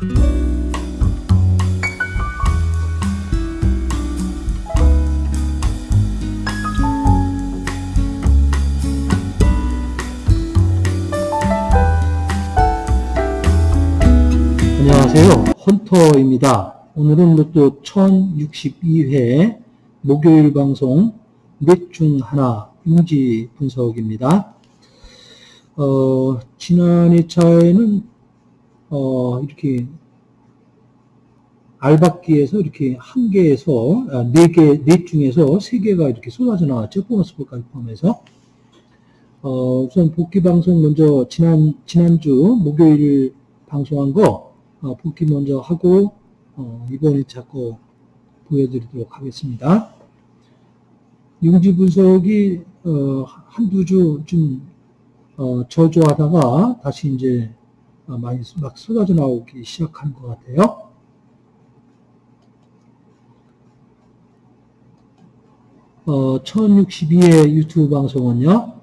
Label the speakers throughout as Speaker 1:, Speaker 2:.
Speaker 1: 안녕하세요. 헌터입니다. 오늘은 로또 1062회 목요일 방송 넷 중 하나 용지 분석입니다. 어, 지난 2차에는 어, 이렇게 알박기에서 이렇게 한 개에서 아, 네 개, 넷 중에서 세 개가 이렇게 쏟아져 나왔죠. 보너스 볼까지 포함해서. 어, 우선 복귀 방송 먼저 지난 지난주 목요일 방송한 거 어, 복귀 먼저 하고 어, 이번에 자꾸 보여드리도록 하겠습니다. 용지 분석이 어, 한두 주좀 어, 저조하다가 다시 이제 어, 많이 막 쏟아져 나오기 시작한 것 같아요. 어, 1062회 유튜브 방송은요.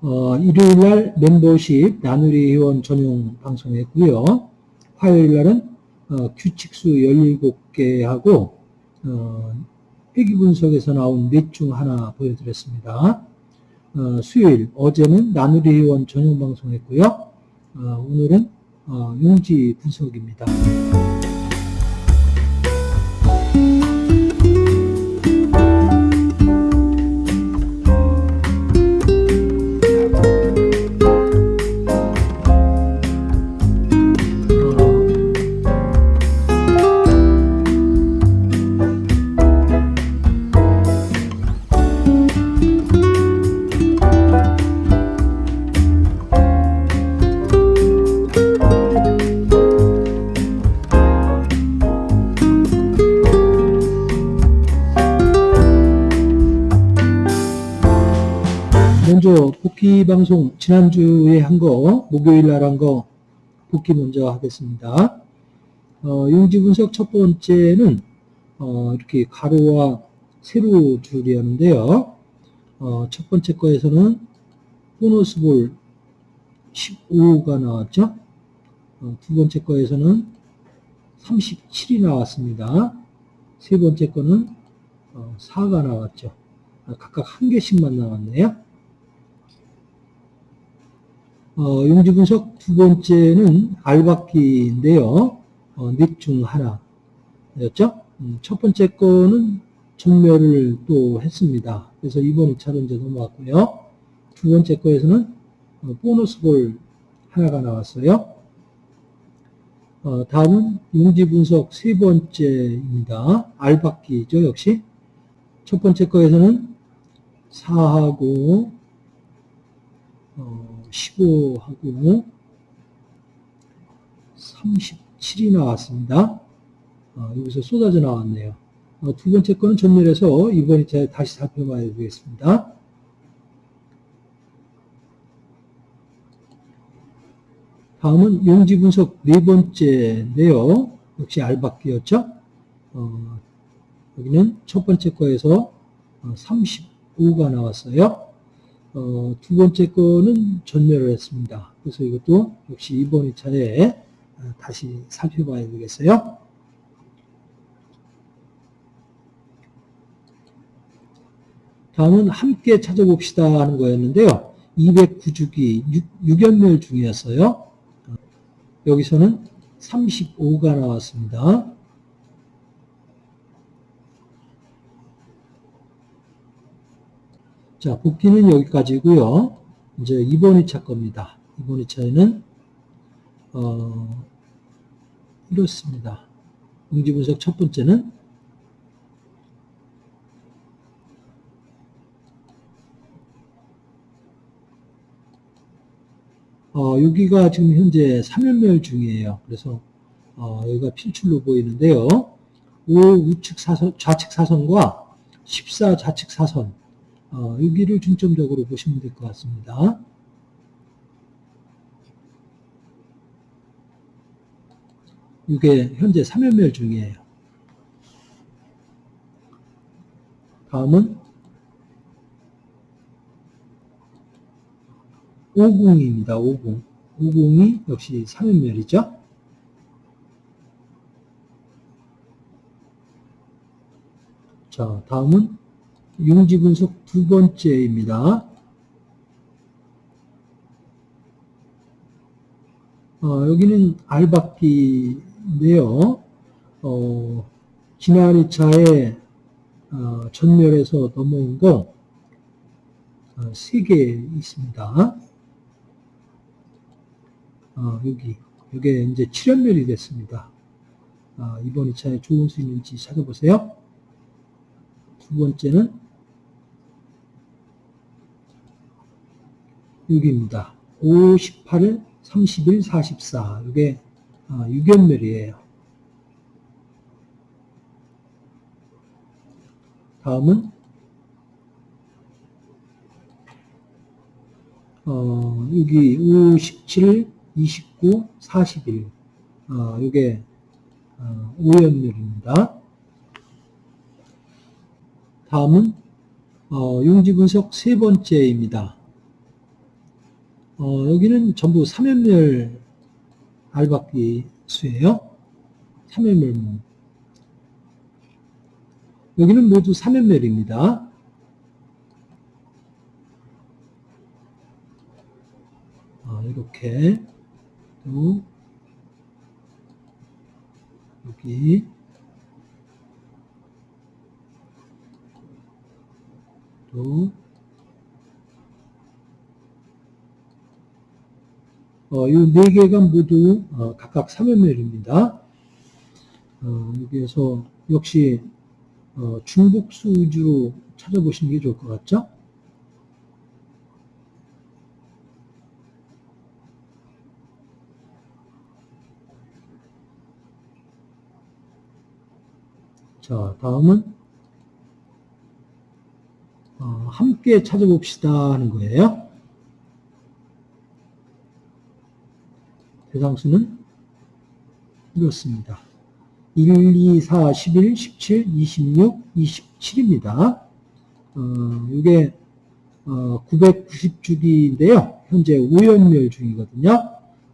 Speaker 1: 어, 일요일 날 멤버십 나누리 회원 전용 방송했고요. 화요일 날은 어, 규칙수 17개 하고 어, 회기 분석에서 나온 넷 중 하나 보여드렸습니다. 어, 수요일 어제는 나누리 회원 전용 방송했고요. 어, 오늘은 어, 용지 분석입니다. 먼저 복귀 방송 지난주에 한 거 목요일 날 한 거 복귀 먼저 하겠습니다. 어, 용지 분석 첫 번째는 어, 이렇게 가로와 세로 줄이었는데요. 어, 첫 번째 거에서는 보너스 볼 15가 나왔죠. 어, 두 번째 거에서는 37이 나왔습니다. 세 번째 거는 어, 4가 나왔죠. 아, 각각 한 개씩만 나왔네요. 어, 용지 분석 두 번째는 알박기인데요. 어, 넷중 하나였죠. 음, 첫 번째 거는 전멸을 또 했습니다. 그래서 이번 2차로 이제 넘어왔고요. 두 번째 거에서는 어, 보너스 볼 하나가 나왔어요. 어, 다음은 용지 분석 세 번째입니다. 알박기죠, 역시. 첫 번째 거에서는 4하고, 어, 15하고 37이 나왔습니다. 어, 여기서 쏟아져 나왔네요. 어, 두 번째 거는 전멸해서 이번에 다시 살펴봐야 되겠습니다. 다음은 용지 분석 네 번째인데요. 역시 알박기였죠. 어, 여기는 첫 번째 거에서 35가 나왔어요. 어, 두 번째 거는 전멸을 했습니다. 그래서 이것도 역시 이번 2차에 다시 살펴봐야 되겠어요. 다음은 함께 찾아봅시다 하는 거였는데요. 209주기 6, 연멸 중이었어요. 여기서는 35가 나왔습니다. 자, 복귀는 여기까지고요. 이제 이번 2차 겁니다. 이번 2차에는 어, 이렇습니다. 응지분석 첫 번째는 어, 여기가 지금 현재 3연멸 중이에요. 그래서 어, 여기가 필출로 보이는데요. 5 우측 사선, 좌측 사선과 14 좌측 사선 어, 여기를 중점적으로 보시면 될 것 같습니다. 이게 현재 3연멸 중이에요. 다음은 50입니다. 50. 50이 역시 3연멸이죠. 자, 다음은 용지 분석 두 번째입니다. 어, 여기는 알바끼인데요. 어, 지난 2차에 어, 전멸에서 넘어온 거 어, 3개 있습니다. 어, 여기, 이게 이제 7연멸이 됐습니다. 어, 이번 2차에 좋은 수 있는지 찾아보세요. 두 번째는 여기입니다. 5, 18, 31, 44. 이게 6연멸이에요. 다음은 어, 여기 5, 17, 29, 41. 어, 이게 어, 5연멸입니다. 다음은 어, 용지 분석 세 번째입니다. 어, 여기는 전부 3연멸 알박기 수예요. 3연멸 여기는 모두 3연멸입니다. 아, 이렇게 또 여기 또 이 네 개가 모두 어, 각각 3연멸입니다. 어, 여기에서 역시 어, 중복수 위주로 찾아보시는 게 좋을 것 같죠? 자, 다음은 어, 함께 찾아봅시다 하는 거예요. 대상수는 이렇습니다. 1, 2, 4, 11, 17, 26, 27입니다. 어, 이게 어, 990주기인데요. 현재 5연멸 중이거든요.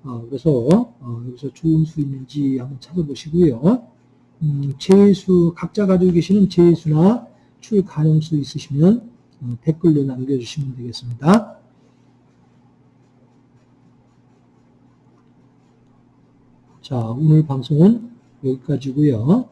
Speaker 1: 어, 그래서 어, 여기서 좋은 수 있는지 한번 찾아보시고요. 음, 제수 각자 가지고 계시는 제수나 출 가능수 있으시면 어, 댓글로 남겨주시면 되겠습니다. 자, 오늘 방송은 여기까지고요.